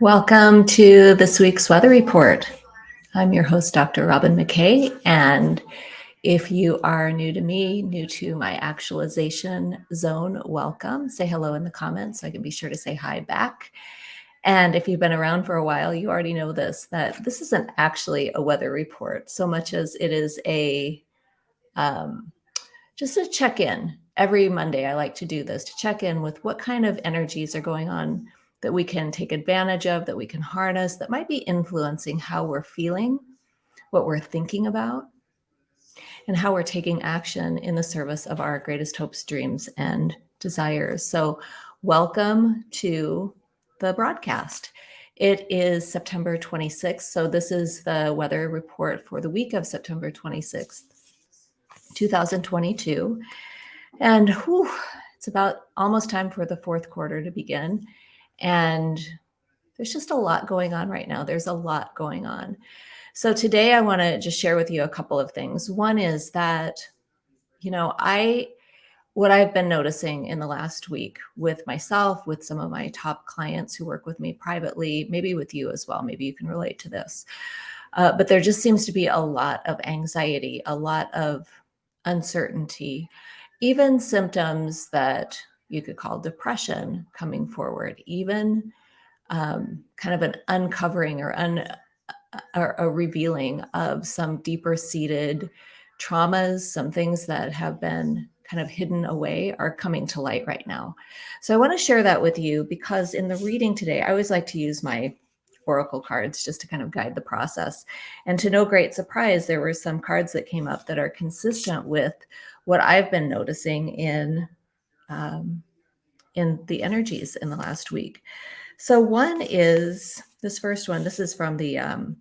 Welcome to this week's weather report. I'm your host, Dr. Robin McKay, and if you are new to me, new to my actualization zone, welcome. Say hello in the comments so I can be sure to say hi back. And if you've been around for a while, you already know this, that this isn't actually a weather report so much as it is a um, just a check-in. Every Monday, I like to do this to check in with what kind of energies are going on that we can take advantage of, that we can harness, that might be influencing how we're feeling, what we're thinking about, and how we're taking action in the service of our greatest hopes, dreams, and desires. So welcome to the broadcast. It is September 26th. So this is the weather report for the week of September 26th, 2022. And whew, it's about almost time for the fourth quarter to begin. And there's just a lot going on right now. There's a lot going on. So today I want to just share with you a couple of things. One is that, you know, I, what I've been noticing in the last week with myself, with some of my top clients who work with me privately, maybe with you as well, maybe you can relate to this. Uh, but there just seems to be a lot of anxiety, a lot of uncertainty, even symptoms that you could call depression coming forward, even um, kind of an uncovering or, un, or a revealing of some deeper seated traumas, some things that have been kind of hidden away are coming to light right now. So I want to share that with you because in the reading today, I always like to use my oracle cards just to kind of guide the process. And to no great surprise, there were some cards that came up that are consistent with what I've been noticing in um, in the energies in the last week. So one is this first one. This is from the um,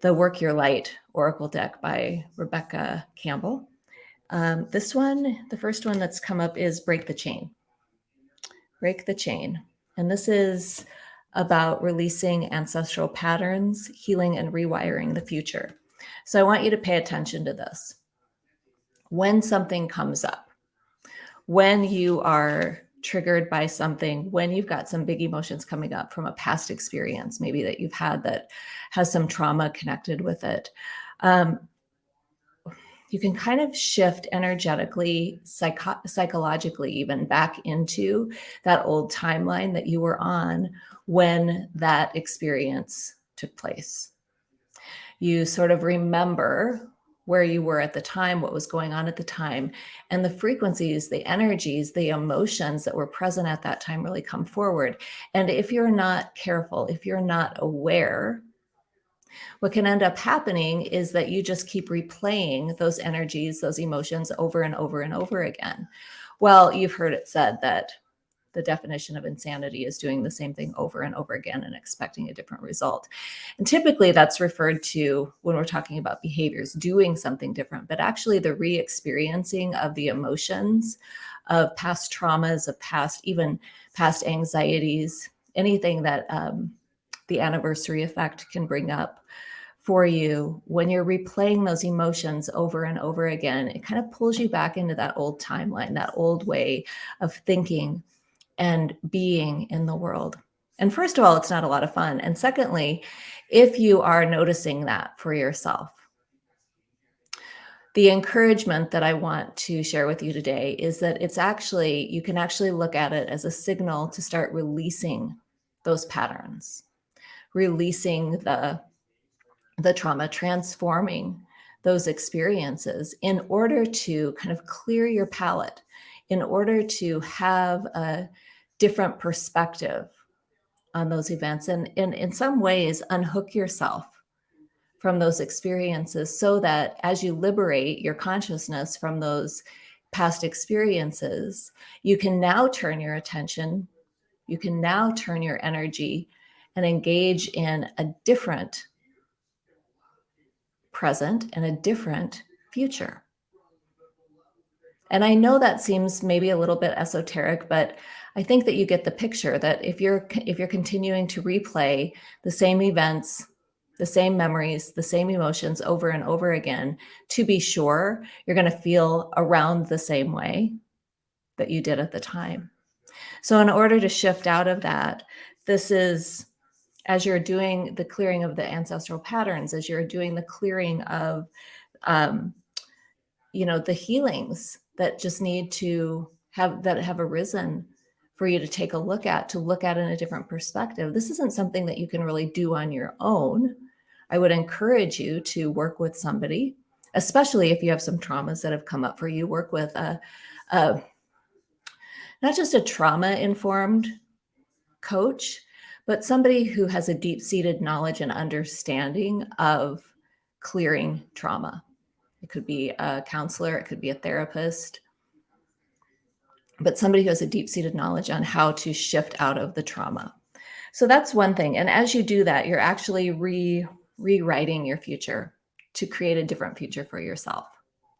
the Work Your Light Oracle deck by Rebecca Campbell. Um, this one, the first one that's come up is Break the Chain. Break the Chain. And this is about releasing ancestral patterns, healing and rewiring the future. So I want you to pay attention to this. When something comes up, when you are triggered by something, when you've got some big emotions coming up from a past experience, maybe that you've had that has some trauma connected with it, um, you can kind of shift energetically, psycho psychologically, even back into that old timeline that you were on when that experience took place. You sort of remember where you were at the time, what was going on at the time, and the frequencies, the energies, the emotions that were present at that time really come forward. And if you're not careful, if you're not aware, what can end up happening is that you just keep replaying those energies, those emotions over and over and over again. Well, you've heard it said that the definition of insanity is doing the same thing over and over again and expecting a different result. And typically that's referred to when we're talking about behaviors, doing something different, but actually the re-experiencing of the emotions of past traumas, of past, even past anxieties, anything that um, the anniversary effect can bring up for you when you're replaying those emotions over and over again, it kind of pulls you back into that old timeline, that old way of thinking, and being in the world. And first of all, it's not a lot of fun. And secondly, if you are noticing that for yourself, the encouragement that I want to share with you today is that it's actually, you can actually look at it as a signal to start releasing those patterns, releasing the, the trauma, transforming those experiences in order to kind of clear your palette, in order to have a different perspective on those events and, in some ways unhook yourself from those experiences so that as you liberate your consciousness from those past experiences, you can now turn your attention, you can now turn your energy and engage in a different present and a different future. And I know that seems maybe a little bit esoteric, but I think that you get the picture that if you're if you're continuing to replay the same events, the same memories, the same emotions over and over again, to be sure, you're going to feel around the same way that you did at the time. So in order to shift out of that, this is as you're doing the clearing of the ancestral patterns, as you're doing the clearing of, um, you know, the healings that just need to have that have arisen for you to take a look at, to look at in a different perspective. This isn't something that you can really do on your own. I would encourage you to work with somebody, especially if you have some traumas that have come up for you, work with a, a not just a trauma informed coach, but somebody who has a deep seated knowledge and understanding of clearing trauma. It could be a counselor, it could be a therapist, but somebody who has a deep seated knowledge on how to shift out of the trauma. So that's one thing. And as you do that, you're actually re rewriting your future to create a different future for yourself.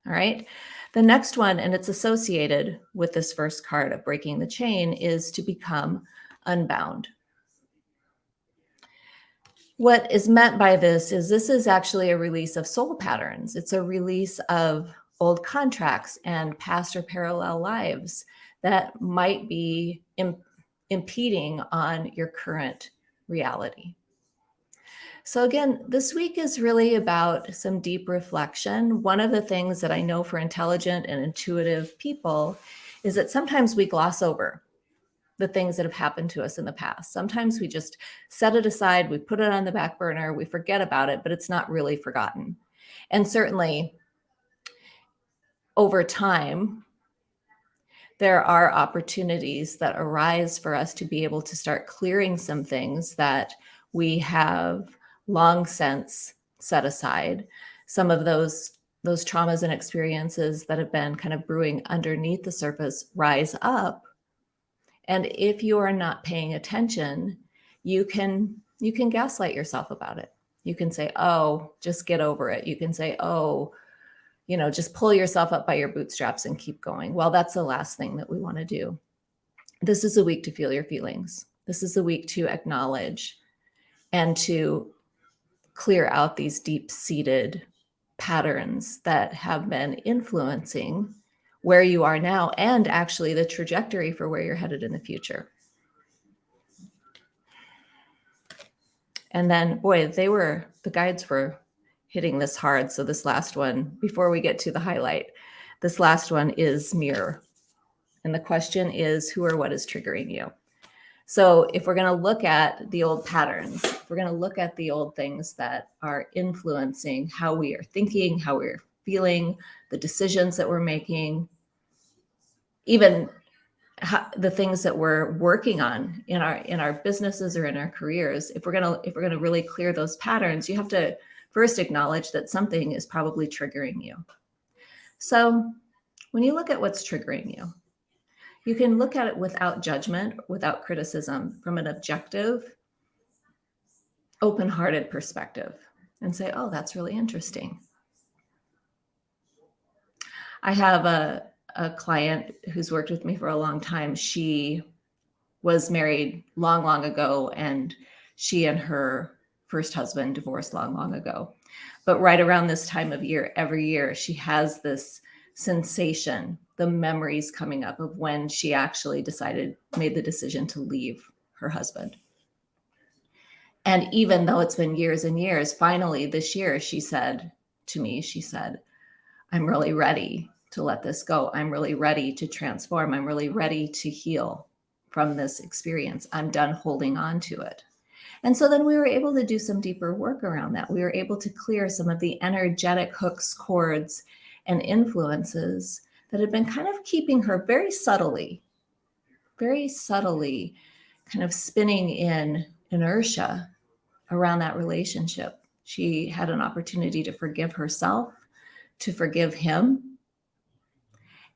All right. The next one, and it's associated with this first card of breaking the chain, is to become unbound. What is meant by this is this is actually a release of soul patterns. It's a release of old contracts and past or parallel lives that might be Im impeding on your current reality. So again, this week is really about some deep reflection. One of the things that I know for intelligent and intuitive people is that sometimes we gloss over the things that have happened to us in the past. Sometimes we just set it aside, we put it on the back burner, we forget about it, but it's not really forgotten. And certainly over time, there are opportunities that arise for us to be able to start clearing some things that we have long since set aside. Some of those those traumas and experiences that have been kind of brewing underneath the surface rise up and if you are not paying attention, you can you can gaslight yourself about it. You can say, "Oh, just get over it." You can say, "Oh, you know, just pull yourself up by your bootstraps and keep going." Well, that's the last thing that we want to do. This is a week to feel your feelings. This is a week to acknowledge and to clear out these deep-seated patterns that have been influencing where you are now and actually the trajectory for where you're headed in the future. And then, boy, they were, the guides were hitting this hard. So this last one, before we get to the highlight, this last one is mirror. And the question is who or what is triggering you? So if we're going to look at the old patterns, we're going to look at the old things that are influencing how we are thinking, how we're feeling, the decisions that we're making, even the things that we're working on in our in our businesses or in our careers if we're going to if we're going to really clear those patterns you have to first acknowledge that something is probably triggering you. So when you look at what's triggering you you can look at it without judgment without criticism from an objective open-hearted perspective and say oh that's really interesting. I have a a client who's worked with me for a long time. She was married long, long ago, and she and her first husband divorced long, long ago. But right around this time of year, every year, she has this sensation, the memories coming up of when she actually decided, made the decision to leave her husband. And even though it's been years and years, finally this year, she said to me, she said, I'm really ready to let this go. I'm really ready to transform. I'm really ready to heal from this experience. I'm done holding on to it. And so then we were able to do some deeper work around that. We were able to clear some of the energetic hooks, cords, and influences that had been kind of keeping her very subtly, very subtly kind of spinning in inertia around that relationship. She had an opportunity to forgive herself, to forgive him,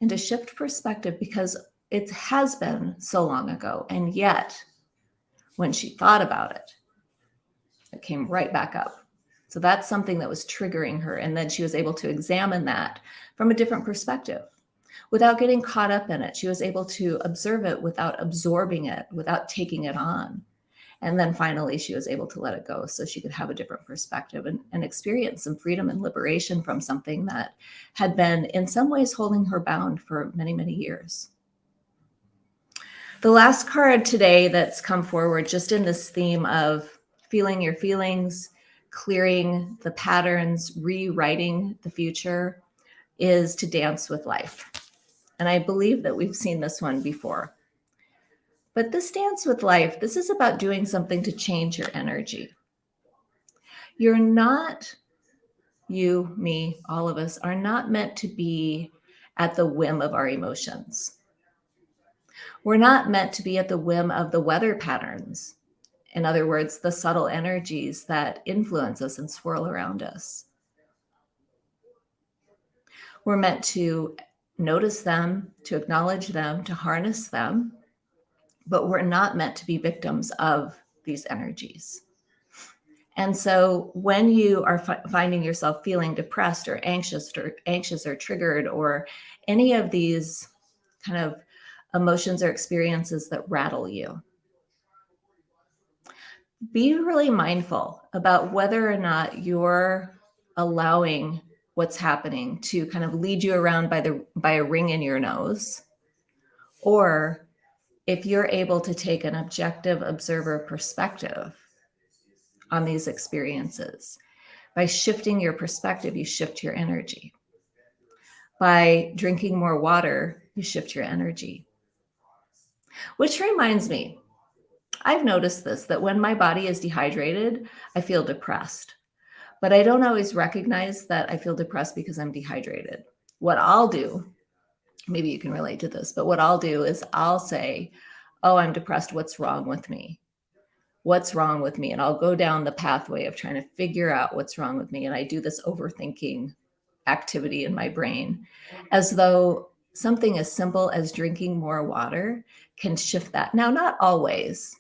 and to shift perspective because it has been so long ago. And yet, when she thought about it, it came right back up. So that's something that was triggering her. And then she was able to examine that from a different perspective without getting caught up in it. She was able to observe it without absorbing it, without taking it on. And then finally, she was able to let it go so she could have a different perspective and, and experience some freedom and liberation from something that had been, in some ways, holding her bound for many, many years. The last card today that's come forward just in this theme of feeling your feelings, clearing the patterns, rewriting the future is to dance with life. And I believe that we've seen this one before. But this dance with life, this is about doing something to change your energy. You're not, you, me, all of us are not meant to be at the whim of our emotions. We're not meant to be at the whim of the weather patterns. In other words, the subtle energies that influence us and swirl around us. We're meant to notice them, to acknowledge them, to harness them, but we're not meant to be victims of these energies. And so when you are finding yourself feeling depressed or anxious or anxious or triggered or any of these kind of emotions or experiences that rattle you, be really mindful about whether or not you're allowing what's happening to kind of lead you around by the by a ring in your nose or if you're able to take an objective observer perspective on these experiences by shifting your perspective you shift your energy. By drinking more water you shift your energy. Which reminds me i've noticed this that when my body is dehydrated i feel depressed. But I don't always recognize that I feel depressed because I'm dehydrated. What I'll do, maybe you can relate to this, but what I'll do is I'll say, oh, I'm depressed. What's wrong with me? What's wrong with me? And I'll go down the pathway of trying to figure out what's wrong with me. And I do this overthinking activity in my brain as though something as simple as drinking more water can shift that. Now, not always,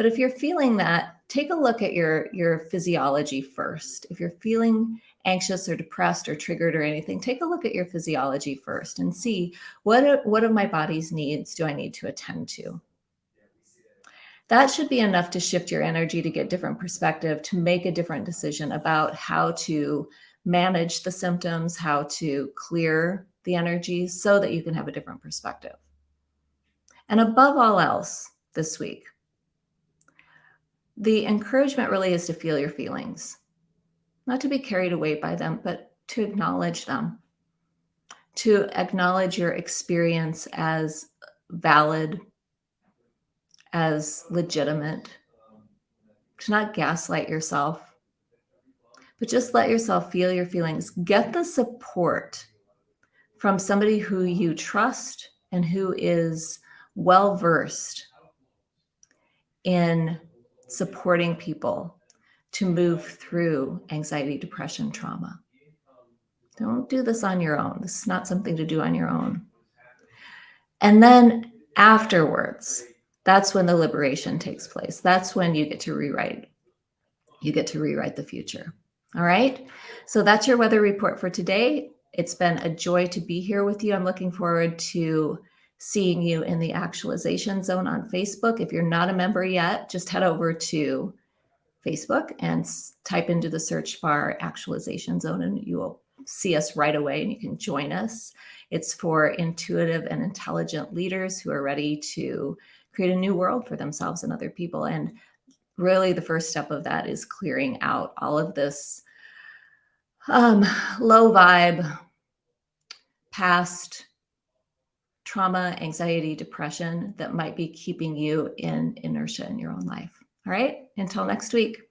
but if you're feeling that, take a look at your, your physiology first. If you're feeling anxious or depressed or triggered or anything, take a look at your physiology first and see what, what of my body's needs do I need to attend to? That should be enough to shift your energy to get different perspective, to make a different decision about how to manage the symptoms, how to clear the energy so that you can have a different perspective. And above all else this week, the encouragement really is to feel your feelings, not to be carried away by them, but to acknowledge them, to acknowledge your experience as valid, as legitimate, to not gaslight yourself, but just let yourself feel your feelings. Get the support from somebody who you trust and who is well versed in supporting people to move through anxiety, depression, trauma. Don't do this on your own. This is not something to do on your own. And then afterwards, that's when the liberation takes place. That's when you get to rewrite. You get to rewrite the future. All right. So that's your weather report for today. It's been a joy to be here with you. I'm looking forward to seeing you in the actualization zone on Facebook. If you're not a member yet, just head over to Facebook and type into the search bar actualization zone and you will see us right away and you can join us. It's for intuitive and intelligent leaders who are ready to create a new world for themselves and other people. And really the first step of that is clearing out all of this um, low vibe, past trauma, anxiety, depression that might be keeping you in inertia in your own life. All right. Until next week.